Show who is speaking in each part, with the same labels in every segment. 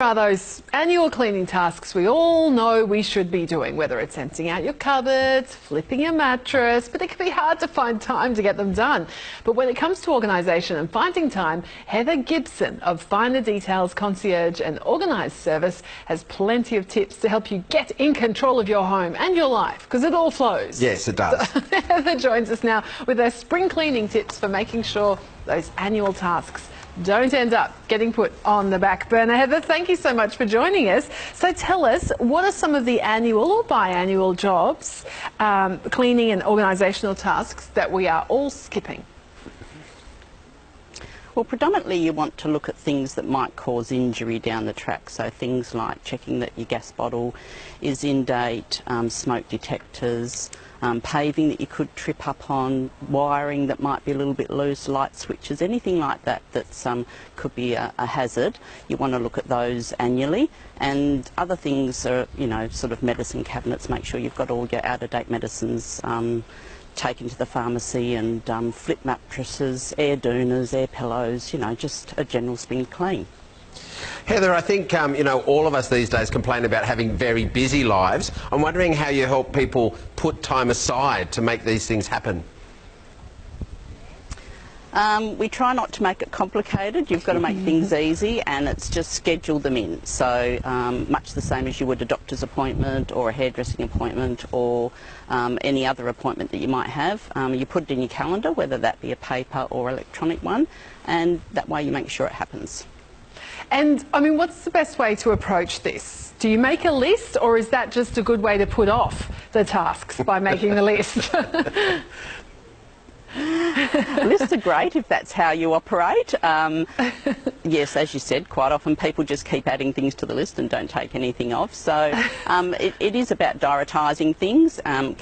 Speaker 1: are those annual cleaning tasks we all know we should be doing, whether it's emptying out your cupboards, flipping your mattress, but it can be hard to find time to get them done. But when it comes to organisation and finding time, Heather Gibson of Finer Details Concierge and Organised Service has plenty of tips to help you get in control of your home and your life, because it all flows.
Speaker 2: Yes, it does.
Speaker 1: Heather joins us now with her spring cleaning tips for making sure those annual tasks don't end up getting put on the back burner. Heather, thank you so much for joining us. So tell us, what are some of the annual or biannual jobs, um, cleaning and organisational tasks that we are all skipping?
Speaker 3: Well, predominantly you want to look at things that might cause injury down the track. So things like checking that your gas bottle is in date, um, smoke detectors, um, paving that you could trip up on, wiring that might be a little bit loose, light switches, anything like that that um, could be a, a, hazard. You want to look at those annually. And other things are, you know, sort of medicine cabinets, make sure you've got all your out-of-date medicines um, taken to the pharmacy and um, flip mattresses, air doonas, air pillows, you know, just a general spring clean.
Speaker 2: Heather, I think um, you know all of us these days complain about having very busy lives. I'm wondering how you help people put time aside to make these things happen.
Speaker 3: Um, we try not to make it complicated. You've got to make things easy, and it's just schedule them in. So um, much the same as you would a doctor's appointment or a hairdressing appointment or um, any other appointment that you might have. Um, you put it in your calendar, whether that be a paper or electronic one, and that way you make sure it happens.
Speaker 1: And I mean, what's the best way to approach this? Do you make a list, or is that just a good way to put off the tasks by making the list?
Speaker 3: Lists are great if that's how you operate. Um, yes, as you said, quite often people just keep adding things to the list and don't take anything off. So um, it, it is about diarising things, um,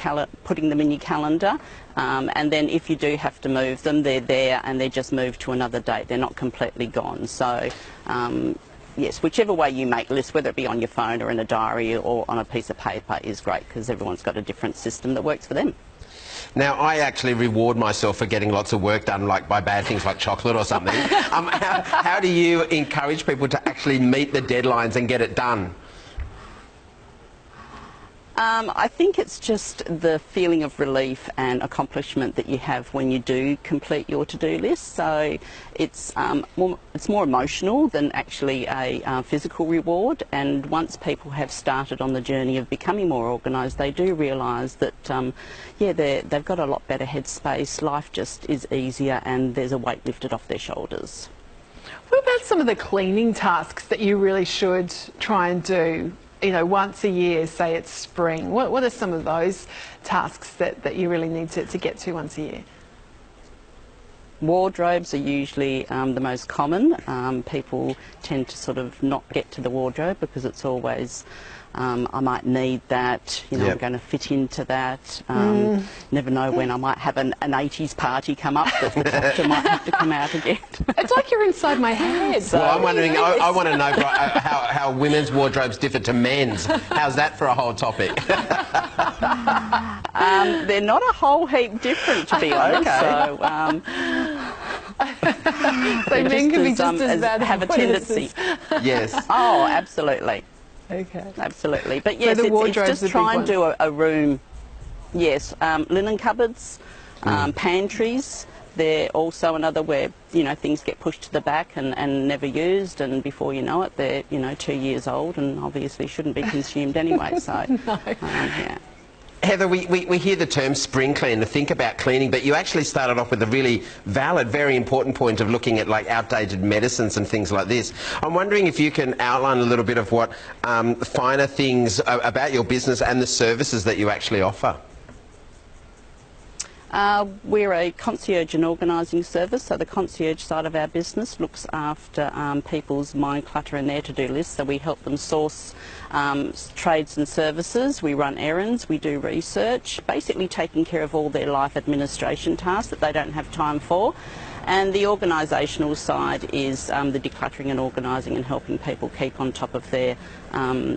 Speaker 3: putting them in your calendar. Um, and then if you do have to move them, they're there and they're just moved to another date. They're not completely gone. So um, yes, whichever way you make lists, whether it be on your phone or in a diary or on a piece of paper, is great because everyone's got a different system that works for them.
Speaker 2: Now, I actually reward myself for getting lots of work done, like by bad things like chocolate or something. um, how, how do you encourage people to actually meet the deadlines and get it done?
Speaker 3: Um, I think it's just the feeling of relief and accomplishment that you have when you do complete your to-do list. So it's um, more, it's more emotional than actually a uh, physical reward. And once people have started on the journey of becoming more organised, they do realise that um, yeah, they've got a lot better headspace. Life just is easier, and there's a weight lifted off their shoulders.
Speaker 1: What about some of the cleaning tasks that you really should try and do you know, once a year, say it's spring, what, what are some of those tasks that, that you really need to, to get to once a year?
Speaker 3: Wardrobes are usually um, the most common. Um, people tend to sort of not get to the wardrobe because it's always um, I might need that, you know, yep. I'm going to fit into that. Um, mm. Never know when I might have an, an 80s party come up that the doctor might have to come out again.
Speaker 1: it's like you're inside my head.
Speaker 2: So well, I'm wondering, I, I, want to know uh, how, how women's wardrobes differ to men's. How's that for a whole topic?
Speaker 3: um, they're not a whole heap different, to be honest. Okay. So, um,
Speaker 1: so men can be just um, as bad
Speaker 3: have a tendency.
Speaker 2: yes.
Speaker 3: Oh, absolutely.
Speaker 1: Okay.
Speaker 3: Absolutely. But yes, so it's, it's, just try and do a, a, room. Yes, um, linen cupboards, mm. um, pantries. They're also another where you know things get pushed to the back and, and never used, and before you know it, they're you know two years old and obviously shouldn't be consumed anyway. So,
Speaker 1: no. um,
Speaker 3: yeah.
Speaker 2: Heather, we, we, we, hear the term spring clean to think about cleaning, but you actually started off with a really valid, very important point of looking at like outdated medicines and things like this. I'm wondering if you can outline a little bit of what um, finer things about your business and the services that you actually offer.
Speaker 3: Uh, we're a concierge and organising service, so the concierge side of our business looks after um, people's mind clutter and their to-do lists. So we help them source um, trades and services, we run errands, we do research, basically taking care of all their life administration tasks that they don't have time for. And the organisational side is um, the decluttering and organising and helping people keep on top of their um,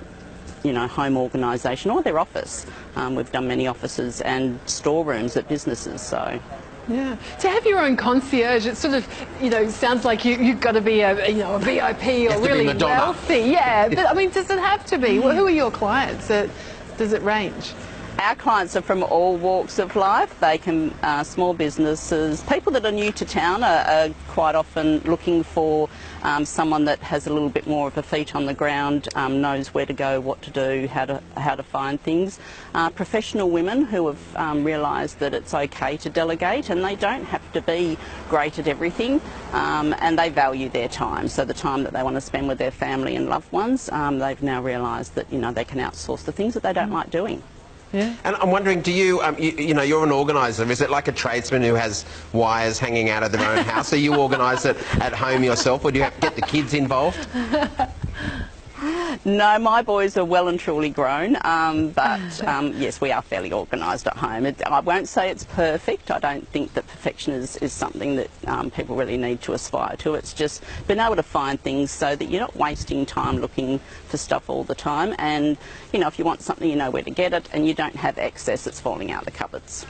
Speaker 3: you know, home organisation or their office. Um, we've done many offices and storerooms at businesses, so
Speaker 1: Yeah. To have your own concierge, it sort of, you know, sounds like you, you've got to be a, you know, a VIP or really wealthy. Yeah, but I mean, does it have to be? Well, who are your clients? Uh, Does it range?
Speaker 3: Our clients are from all walks of life. They can, uh, small businesses, people that are new to town are, are quite often looking for um, someone that has a little bit more of a feet on the ground, um, knows where to go, what to do, how to how to find things. Uh, professional women who have um, realised that it's okay to delegate and they don't have to be great at everything, um, and they value their time. So the time that they want to spend with their family and loved ones, um, they've now realised that you know they can outsource the things that they don't like doing.
Speaker 1: Yeah.
Speaker 2: And I'm wondering, do you, um, you, you know, you're an organiser. Is it like a tradesman who has wires hanging out of their own house? Are you organise it at home yourself, or do you have to get the kids involved?
Speaker 3: No, my boys are well and truly grown, um, but um, yes, we are fairly organised at home. It, I won't say it's perfect. I don't think that perfection is, is something that um, people really need to aspire to. It's just being able to find things so that you're not wasting time looking for stuff all the time. And, you know, if you want something, you know where to get it, and you don't have excess that's falling out the cupboards.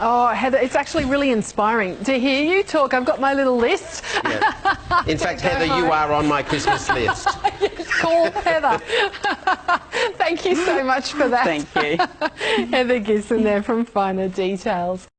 Speaker 1: Oh, Heather, it's actually really inspiring to hear you talk. I've got my little list.
Speaker 2: Yeah. In fact, Heather, you are on my Christmas list.
Speaker 1: Call Heather. Thank you so much for that.
Speaker 3: Thank you.
Speaker 1: Heather Gibson there from Finer Details.